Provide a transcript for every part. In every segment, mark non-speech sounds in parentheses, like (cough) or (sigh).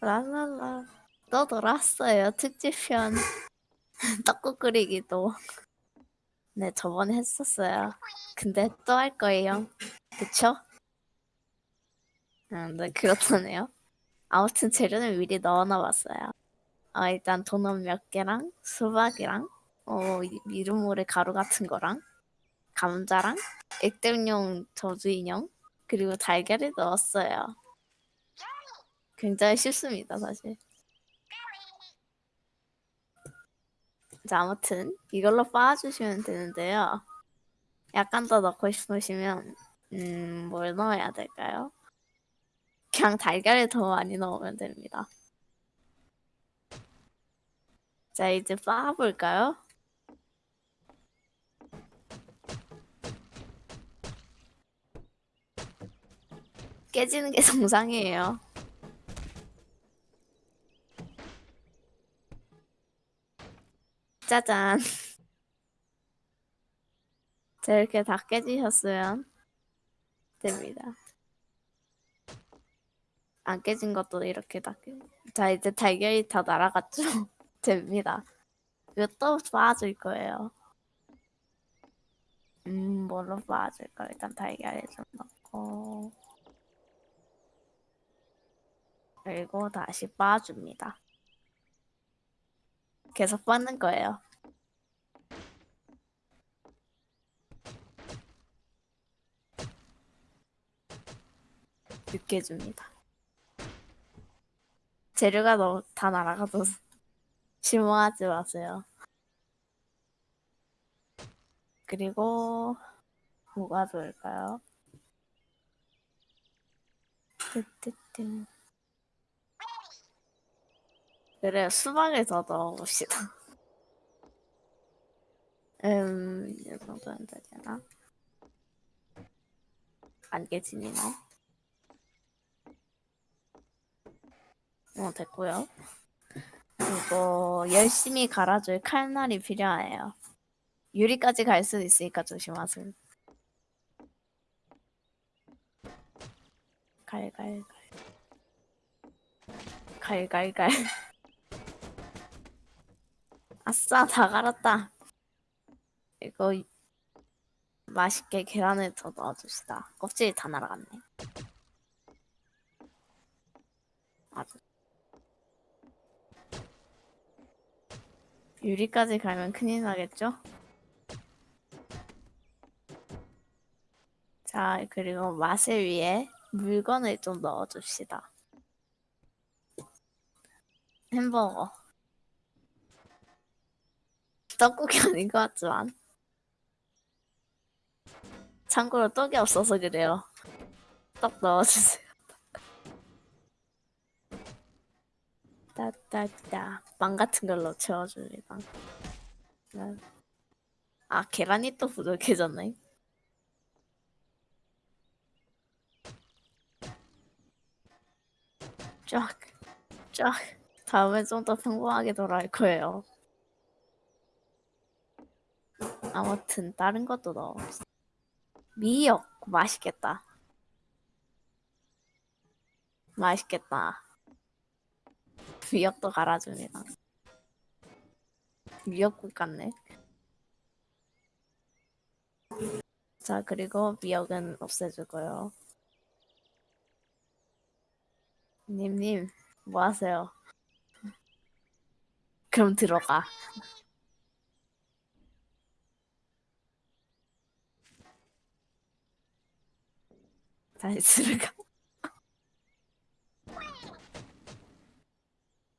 랄랄라. 또 돌았어요. 특집편. (laughs) 떡국 끓이기도. 네, 저번에 했었어요. 근데 또 할 거예요. 그쵸? 음, 네, 그렇다네요. 아무튼 재료는 미리 넣어놔봤어요. 어, 일단 도넛 몇 개랑 수박이랑 어, 이- 미루모래 가루 같은 거랑 감자랑 액땜용 저주 인형 그리고 달걀을 넣었어요. 굉장히 쉽습니다, 사실. 자, 아무튼 이걸로 빻아주시면 되는데요. 약간 더 넣고 싶으시면 음, 뭘 넣어야 될까요? 그냥 달걀을 더 많이 넣으면 됩니다. 자, 이제 빻아볼까요? 깨지는 게 (laughs) 정상이에요. 짜잔. (laughs) 자, 이렇게 다 깨지셨으면 됩니다. 안 깨진 것도 이렇게 다 깨. 자, 이제 달걀이 다 날아갔죠? (laughs) 됩니다. 이거 또 빻아줄 거예요. 음, 뭘로 빻아줄까? 일단 달걀을 좀 넣고. 그리고 다시 빻아줍니다. 계속 빻는 거예요. 늦게 줍니다. 재료가 너무 다 날아가서 (laughs) 실망하지 마세요. 그리고 뭐가 좋을까요? 뜨뜨뜨. 그래 수박을 더 넣어봅시다. (laughs) 음, 이 정도면 되려나? 안 깨지니나? 어, 됐고요. 그리고 열심히 갈아줄 칼날이 필요해요. 유리까지 갈 수도 있으니까 조심하세요. 갈갈갈. 갈갈갈. 아싸, 다 갈았다. 이거 맛있게 계란을 더 넣어줍시다. 껍질이 다 날아갔네. 아주. 유리까지 가면 큰일 나겠죠? 자, 그리고 맛을 위해 물건을 좀 넣어줍시다. 햄버거. 떡국이 (laughs) 아닌 것 같지만. 참고로 떡이 없어서 그래요. 떡 넣어주세요. (laughs) 따따따. 빵 같은 걸로 채워줍니다. 네. 아, 계란이 또 부족해졌네. 쫙, 쫙. 다음에 좀 더 평범하게 돌아올 거예요. 아무튼 다른 것도 넣어. 미역 맛있겠다. 맛있겠다. 미역도 갈아줍니다. 미역국 같네. 자 그리고 미역은 없애주고요. 님님 뭐 하세요? 그럼 들어가. 다시 들어가.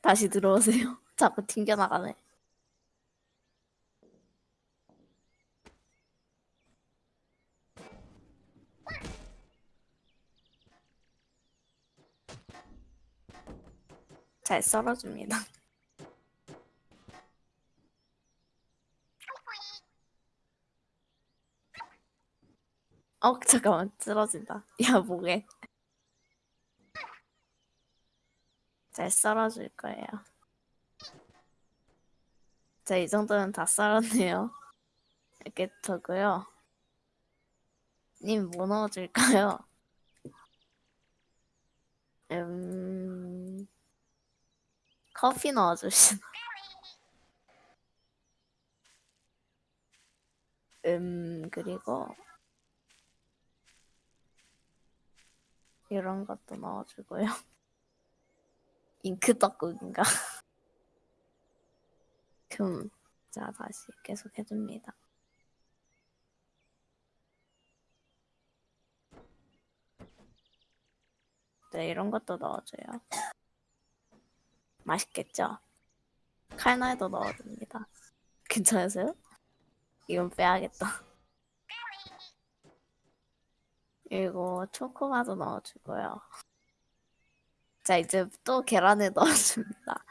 다시 들어오세요. (laughs) 자꾸 튕겨나가네. 잘 썰어줍니다. 어 (laughs) 잠깐만 쓰러진다. 야 뭐게? 잘 썰어줄 거예요. 자 이 정도면 다 썰었네요. 이렇게 두고요. 님 뭐 넣어줄까요? 음 커피 넣어주시나? 음 그리고 이런 것도 넣어주고요. 잉크 떡국인가? 그럼 자 다시 계속 해줍니다. 네 이런 것도 넣어줘요. 맛있겠죠? 칼날도 넣어줍니다. (laughs) 괜찮으세요? 이건 빼야겠다. 그리고 초코바도 넣어주고요. 자 이제 또 계란을 (laughs) 넣어줍니다.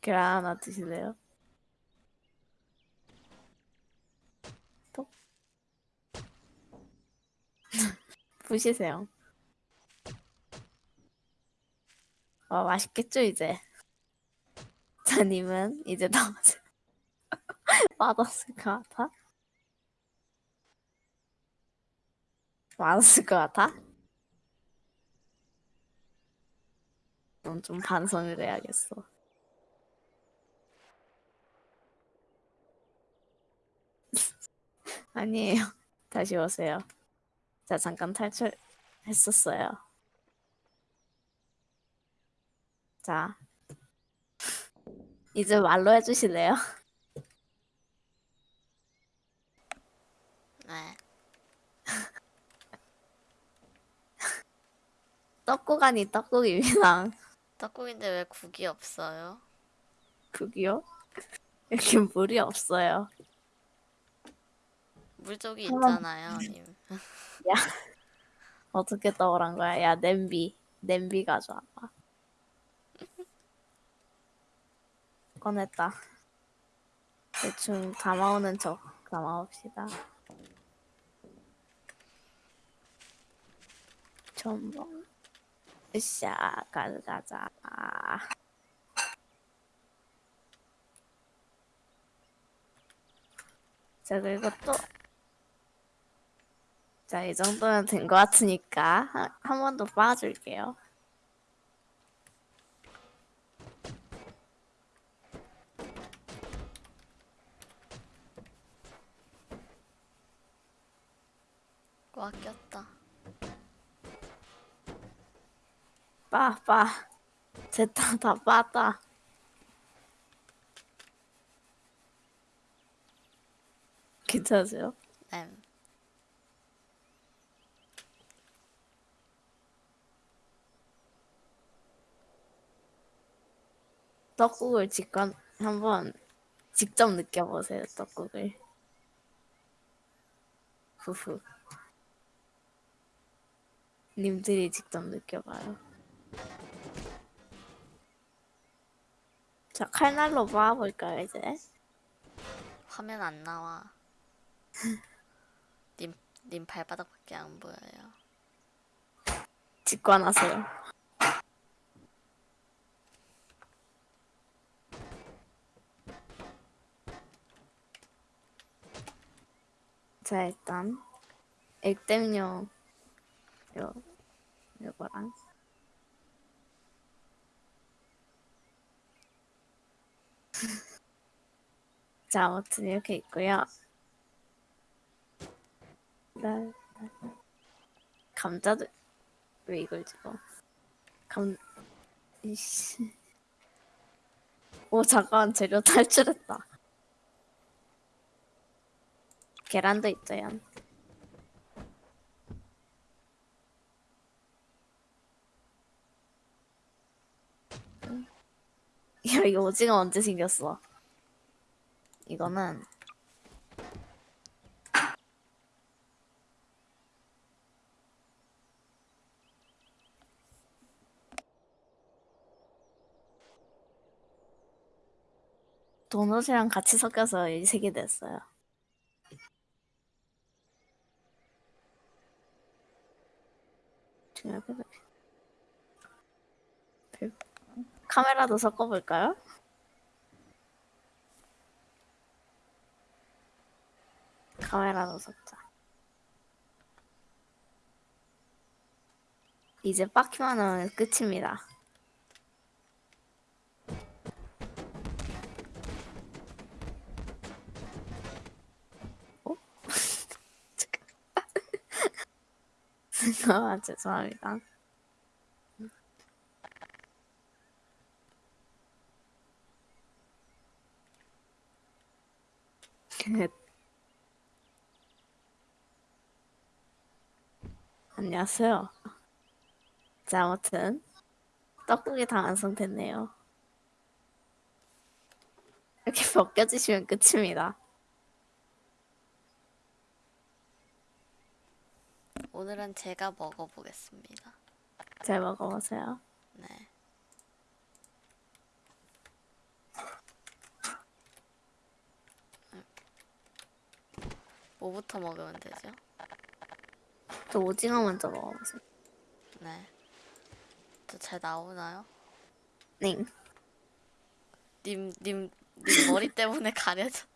계란 하나 드실래요? 톡. (laughs) 부시세요. 와 맛있겠죠 이제. 자님은 이제 나오세요. 맛없을 (laughs) 것 같아? 맛없을 것 같아? 그럼 좀 반성을 해야겠어. (laughs) 아니에요. 다시 오세요. 자, 잠깐 탈출했었어요. 자, 이제 말로 해주실래요? 네. (laughs) 떡국 아니 떡국입니다. 떡국인데 왜 국이 없어요? 국이요? 이렇게 물이 없어요. 물쪽이 있잖아요, 님. 야, 어떻게 떠오른 거야? 야, 냄비. 냄비 가져와봐. 꺼냈다. 대충 담아오는 척 담아옵시다. 전봉. 으쌰, 가져가자. 자, 그리고 또. 자, 이 정도면 된 것 같으니까 한 번더 빻아줄게요. 꽉 꼈다. 빠, 빠. 됐다, 다 빠다. 괜찮으세요? 네. 떡국을 직관 한번 직접 느껴보세요, 떡국을. (laughs) 후후. 님들이 직접 느껴봐요. 자, 칼날로 빻아볼까요, 이제? 화면 안 나와. (laughs) 님, 님 발바닥밖에 안 보여요. 직관하세요. 자 일단 액땜용 요 요거랑 (laughs) 자 아무튼 이렇게 있고요. 나 감자도 왜 이걸 집어? 감 이씨. 오 잠깐 재료 탈출했다. 계란도 있어요. 야 이거 오징어 언제 생겼어? 이거는 도넛이랑 같이 섞여서 이 색이 됐어요. 중요하게 별- 카메라도 섞어볼까요? 카메라도 섞자. 이제 빡키만 하면 끝입니다. 어? (laughs) 아, (laughs) 죄송합니다. 안녕하세요. 자, 아무튼 떡국이 다 완성됐네요. 이렇게 (laughs) 벗겨지시면 끝입니다. 오늘은 제가 먹어보겠습니다. 잘 먹어보세요. 네. 음. 뭐부터 먹으면 되죠? 저 오징어 먼저 먹어보세요. 네. 저 잘 나오나요? 네. 님, 님, 님 머리 때문에 가려져.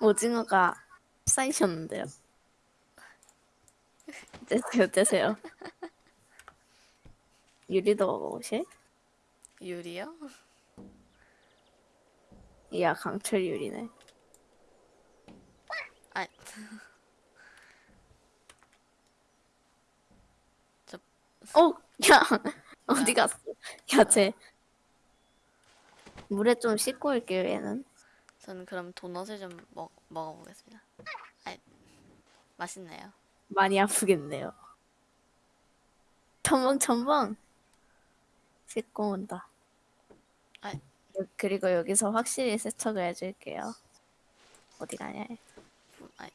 오징어가 쌓이셨는데요. 떼세요, 떼세요. 유리도 먹어보실? 유리요? 이야, 강철 유리네. 아, (laughs) 저, 어, 야, (laughs) 어디 갔어? 야, 쟤. 물에 좀 씻고 올게요, 얘는. 저는 그럼 도넛을 좀 먹, 먹어보겠습니다. 아, 맛있네요. 많이 아프겠네요. 첨벙, 첨벙. 씻고 온다. 아, 그리고 여기서 확실히 세척을 해줄게요. 어디 가냐? 아,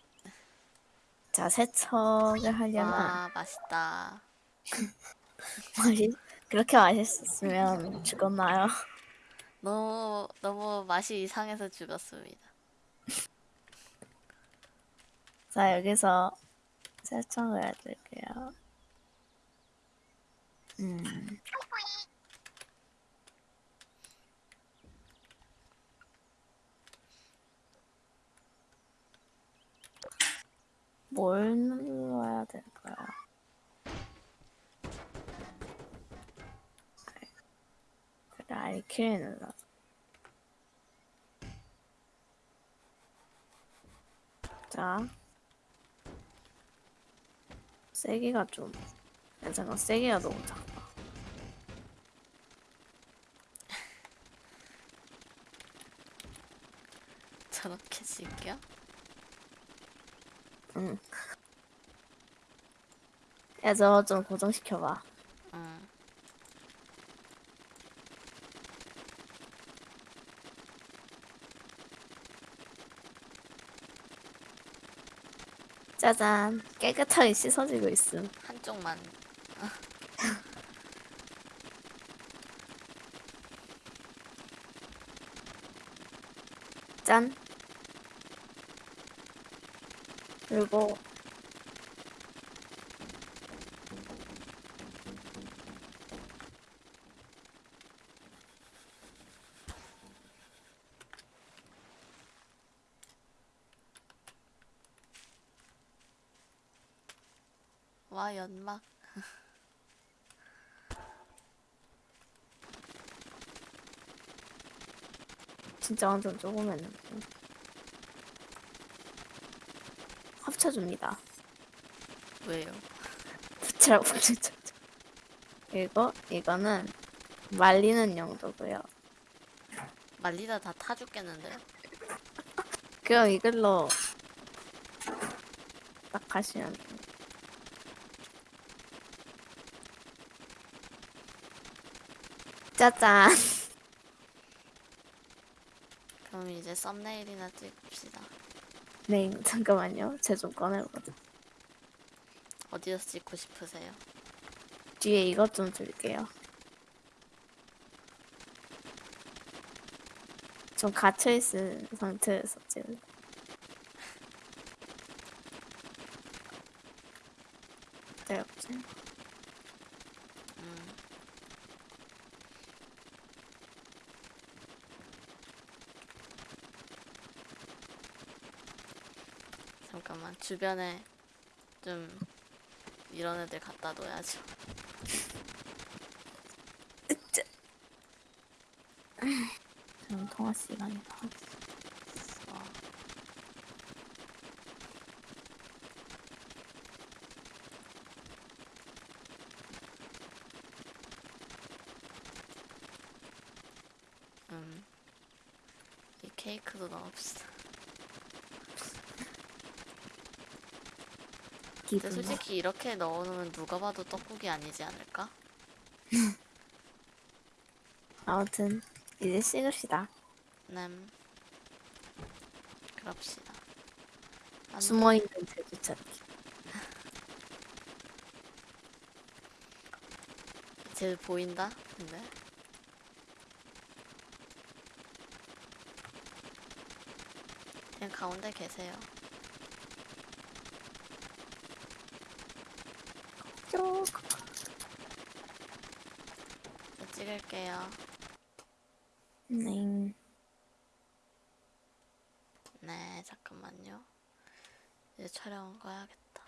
자, 세척을 하려면 와, 맛있다. (laughs) 맛이 그렇게 맛있었으면 죽었나요? (laughs) 너무, 너무 맛이 이상해서 죽었습니다. (laughs) 자, 여기서 세척을 해줄게요. 음. 뭘 눌러야 될까요? 그래, 알키를 눌러. 자. 세기가 좀, 내 생각 세기가 너무 작다. 저렇게 씻겨? 응. 야, 저거 좀 고정시켜봐. 응. 짜잔. 깨끗하게 씻어지고 있음. 한쪽만. (laughs) 짠. 그리고 와, 연막. (laughs) 진짜 완전 조금 했는데. 합쳐줍니다. 왜요? 부채라고 진짜. (laughs) 그리고 이거는 말리는 용도고요. 말리다 다 타 죽겠는데요? (laughs) 그럼 이걸로 딱 하시면 돼요. 짜잔. (laughs) 그럼 이제 썸네일이나 찍읍시다. 네, 잠깐만요. 제 좀 꺼내보자. 어디서 찍고 싶으세요? 뒤에 이것 좀 줄게요. 좀 갇혀있은 상태에서 찍을. 기다려보세요. 음. 잠깐만 주변에 좀 이런 애들 갖다 놓아야죠. 지금 통화 시간이다. 어. 음, 이 케이크도 넣읍시다. 근데 기분. 솔직히 이렇게 넣어놓으면 누가 봐도 떡국이 아니지 않을까? (laughs) 아무튼 이제 식읍시다. 남 그럽시다. 안 돼. 숨어있는 제주 찾기. 쟤 보인다? 근데 그냥 가운데 계세요. 쭉. 저 찍을게요. 네. 네, 잠깐만요. 이제 촬영 꺼야겠다.